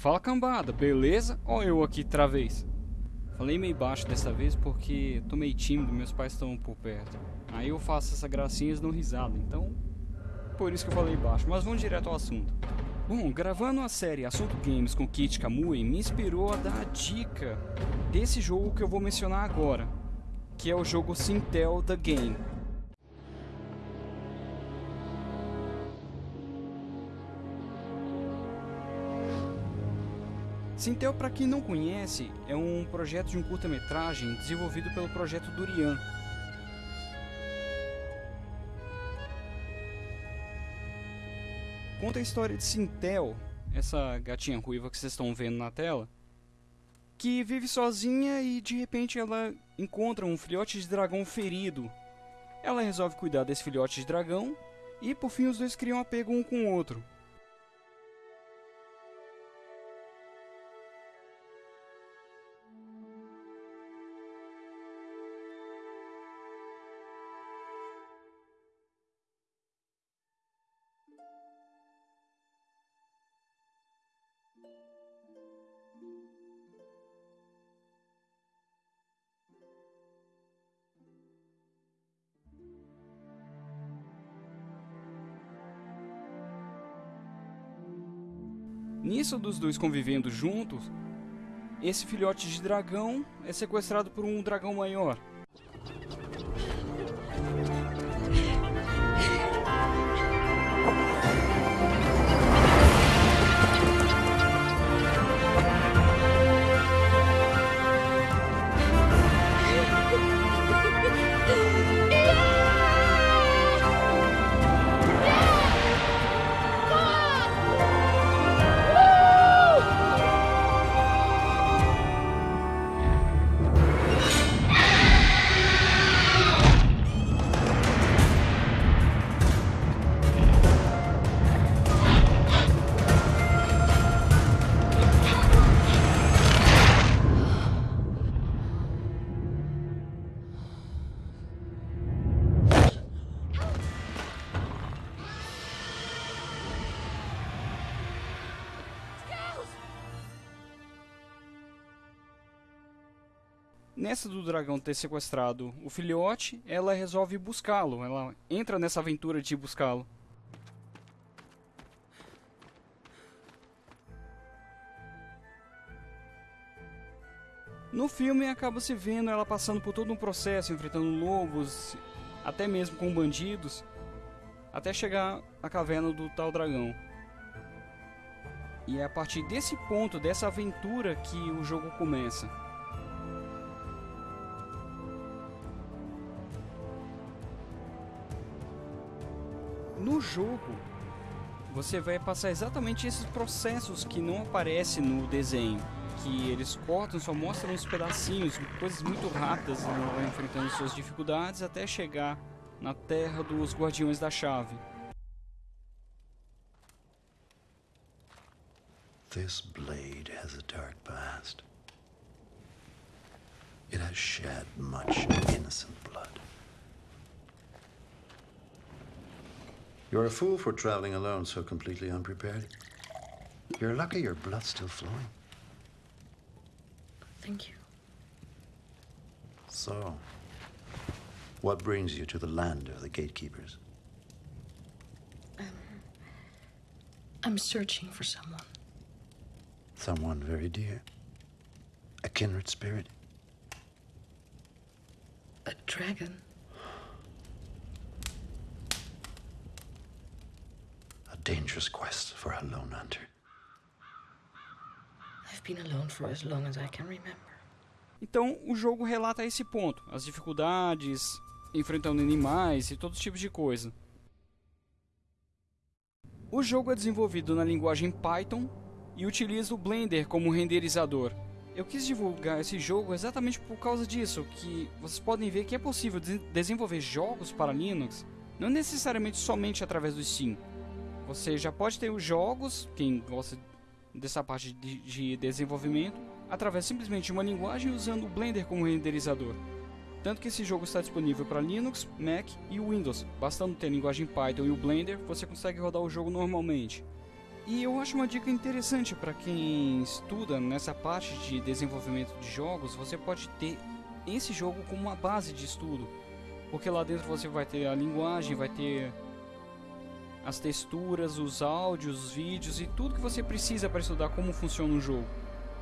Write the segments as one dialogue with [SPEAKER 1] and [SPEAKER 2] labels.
[SPEAKER 1] Fala cambada, beleza? Ó eu aqui travês. Falei meio baixo dessa vez porque tô meio tímido, meus pais estão por perto. Aí eu faço essa gracinha e dão risada, então... Por isso que eu falei baixo, mas vamos direto ao assunto. Bom, gravando a série Assunto Games com Kit Kamui me inspirou a dar a dica desse jogo que eu vou mencionar agora, que é o jogo Sintel The Game. Sintel, para quem não conhece, é um projeto de um curta-metragem desenvolvido pelo projeto Durian. Conta a história de Sintel, essa gatinha ruiva que vocês estão vendo na tela, que vive sozinha e de repente ela encontra um filhote de dragão ferido. Ela resolve cuidar desse filhote de dragão e por fim os dois criam apego um com o outro. Nisso dos dois convivendo juntos, esse filhote de dragão é sequestrado por um dragão maior. Nessa do dragão ter sequestrado o filhote, ela resolve buscá-lo. Ela entra nessa aventura de buscá-lo. No filme acaba se vendo ela passando por todo um processo, enfrentando lobos, até mesmo com bandidos, até chegar à caverna do tal dragão. E é a partir desse ponto, dessa aventura, que o jogo começa. No jogo, você vai passar exatamente esses processos que não aparecem no desenho. Que eles cortam, só mostram uns pedacinhos, coisas muito rápidas, vai enfrentando suas dificuldades até chegar na terra dos Guardiões da Chave. This blade has a dark past. It has shed much innocent blood. You're a fool for traveling alone so completely unprepared. You're lucky your blood's still flowing.
[SPEAKER 2] Thank you.
[SPEAKER 1] So, what brings you to the land of the gatekeepers?
[SPEAKER 2] Um, I'm searching for someone.
[SPEAKER 1] Someone very dear? A kindred spirit?
[SPEAKER 2] A dragon?
[SPEAKER 1] Dangerous quest for a lone hunter.
[SPEAKER 2] I've been alone for as long as I can remember.
[SPEAKER 1] Então, o jogo relata esse ponto, as dificuldades, enfrentando animais e todos os tipos de coisa. O jogo é desenvolvido na linguagem Python e utiliza o Blender como renderizador. Eu quis divulgar esse jogo exatamente por causa disso, que vocês podem ver que é possível desenvolver jogos para Linux, não necessariamente somente através do Steam, você já pode ter os jogos, quem gosta dessa parte de, de desenvolvimento, através simplesmente de uma linguagem usando o Blender como renderizador. Tanto que esse jogo está disponível para Linux, Mac e Windows. Bastando ter a linguagem Python e o Blender, você consegue rodar o jogo normalmente. E eu acho uma dica interessante para quem estuda nessa parte de desenvolvimento de jogos, você pode ter esse jogo como uma base de estudo. Porque lá dentro você vai ter a linguagem, vai ter as texturas, os áudios, os vídeos e tudo que você precisa para estudar como funciona o jogo.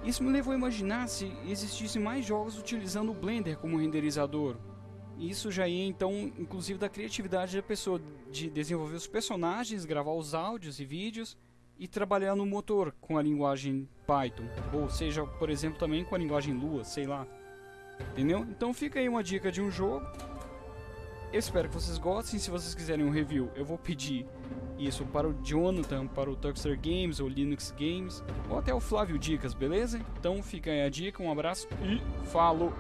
[SPEAKER 1] Isso me levou a imaginar se existissem mais jogos utilizando o Blender como renderizador. Isso já ia então, inclusive, da criatividade da pessoa de desenvolver os personagens, gravar os áudios e vídeos e trabalhar no motor com a linguagem Python, ou seja, por exemplo, também com a linguagem Lua, sei lá. Entendeu? Então fica aí uma dica de um jogo. Eu espero que vocês gostem. Se vocês quiserem um review, eu vou pedir isso para o Jonathan, para o Tuxter Games ou Linux Games, ou até o Flávio Dicas, beleza? Então fica aí a dica, um abraço e falou!